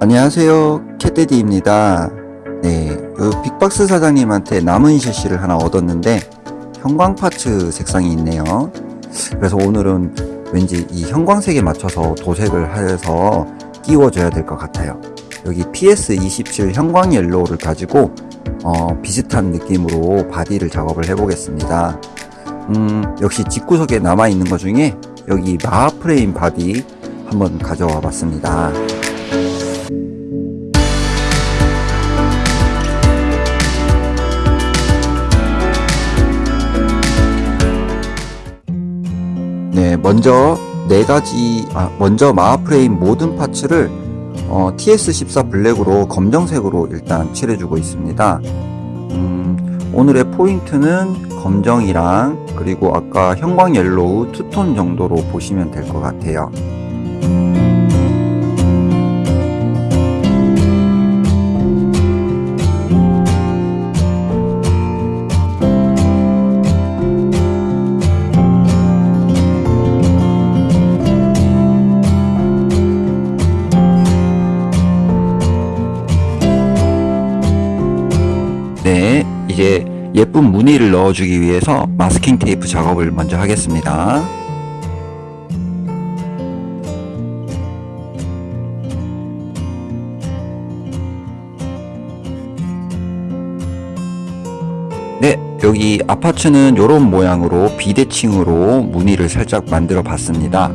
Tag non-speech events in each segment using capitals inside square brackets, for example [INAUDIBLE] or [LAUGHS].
안녕하세요. 캣데디입니다. 네, 요 빅박스 사장님한테 남은 섀시를 하나 얻었는데 형광 parts 색상이 있네요. 그래서 오늘은 왠지 이 형광색에 맞춰서 도색을 해서 끼워줘야 될 것 같아요. 여기 PS27 형광 yellow를 가지고 어, 비슷한 느낌으로 body를 작업을 해 보겠습니다. 음, 역시 집구석에 남아있는 것 중에 여기 마하 프레임 body 한번 가져와 봤습니다 네, 먼저 네 가지, 아, 먼저 마하프레임 모든 parts를 어, TS14 black으로 검정색으로 일단 칠해주고 있습니다. 음, 오늘의 포인트는 검정이랑 그리고 아까 형광 yellow two-tone 정도로 보시면 될 것 같아요. 이제 예쁜 무늬를 넣어주기 위해서 마스킹 테이프 작업을 먼저 하겠습니다. 네, 여기 아파트는 이런 모양으로 비대칭으로 무늬를 살짝 만들어 봤습니다.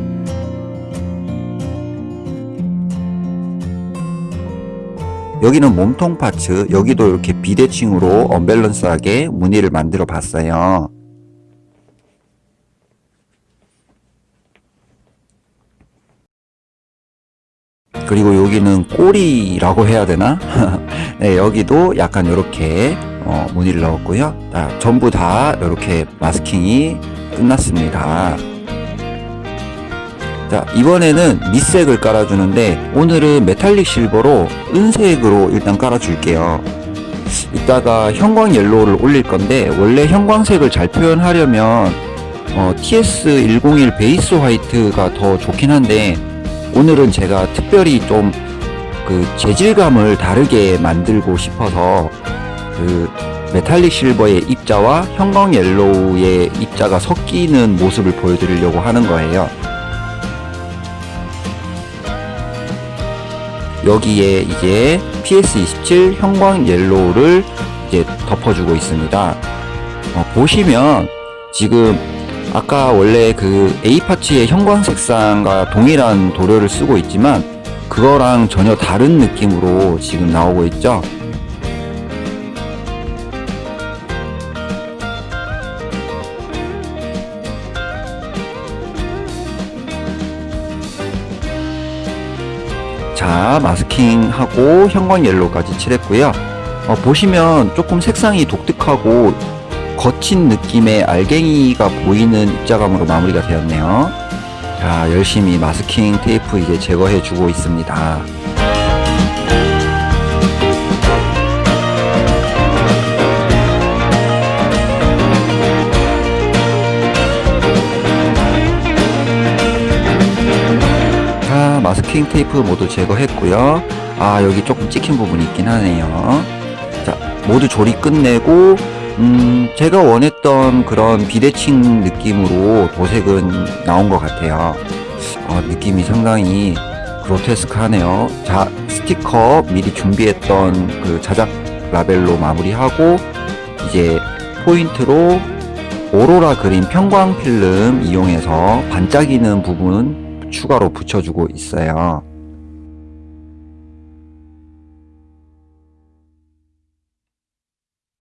여기는 몸통 파츠 여기도 이렇게 비대칭으로 언밸런스하게 무늬를 만들어 봤어요. 그리고 여기는 꼬리라고 해야 되나? [LAUGHS] 네, 여기도 약간 이렇게 어, 무늬를 넣었고요. 자, 전부 다 이렇게 마스킹이 끝났습니다 자 이번에는 밑색을 깔아주는데 오늘은 metallic silver로 은색으로 일단 깔아줄게요. 이따가 형광 yellow를 올릴 건데 원래 형광색을 잘 표현하려면 어, TS101 base white가 더 좋긴 한데 오늘은 제가 특별히 좀 그 재질감을 다르게 만들고 싶어서 그 metallic silver의 입자와 형광 yellow의 입자가 섞이는 모습을 보여드리려고 하는 거예요 여기에 이제 PS27 형광 yellow를 이제 덮어주고 있습니다. 어, 보시면 지금 아까 원래 그 A 파츠의 형광 색상과 동일한 도료를 쓰고 있지만 그거랑 전혀 다른 느낌으로 지금 나오고 있죠. 자 마스킹하고 형광 옐로우까지 칠했고요. 어, 보시면 조금 색상이 독특하고 거친 느낌의 알갱이가 보이는 입자감으로 마무리가 되었네요. 자 열심히 마스킹 테이프 이제 제거해 주고 있습니다 마스킹 테이프 모두 제거했고요. 아 여기 조금 찍힌 부분이 있긴 하네요. 자 모두 조리 끝내고 음 제가 원했던 그런 비대칭 느낌으로 도색은 나온 것 같아요. 어, 느낌이 상당히 그로테스크하네요. 자 스티커 미리 준비했던 그 자작 라벨로 마무리하고 이제 포인트로 오로라 그린 편광 필름 이용해서 반짝이는 부분 추가로 붙여주고 있어요.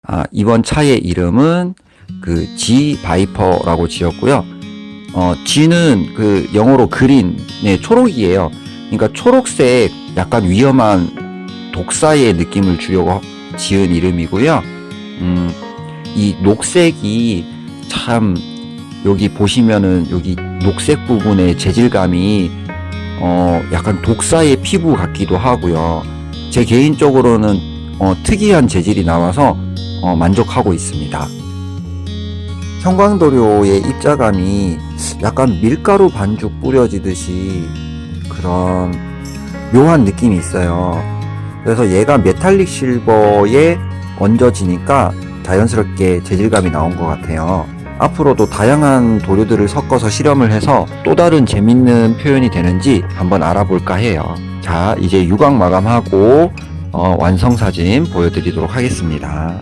아, 이번 차의 이름은 그 G 바이퍼라고 지었고요. 어, G는 그 영어로 그린, 네, 초록이에요. 그러니까 초록색 약간 위험한 독사의 느낌을 주려고 지은 이름이고요. 음, 이 녹색이 참 여기 보시면은 여기 녹색 부분의 재질감이 어 약간 독사의 피부 같기도 하고요 제 개인적으로는 어 특이한 재질이 나와서 어 만족하고 있습니다 형광도료의 입자감이 약간 밀가루 반죽 뿌려지듯이 그런 묘한 느낌이 있어요. 그래서 얘가 메탈릭 실버에 얹어지니까 자연스럽게 재질감이 나온 것 같아요. 앞으로도 다양한 도료들을 섞어서 실험을 해서 또 다른 재밌는 표현이 되는지 한번 알아볼까 해요. 자, 이제 유광 마감하고 어, 완성 사진 보여드리도록 하겠습니다.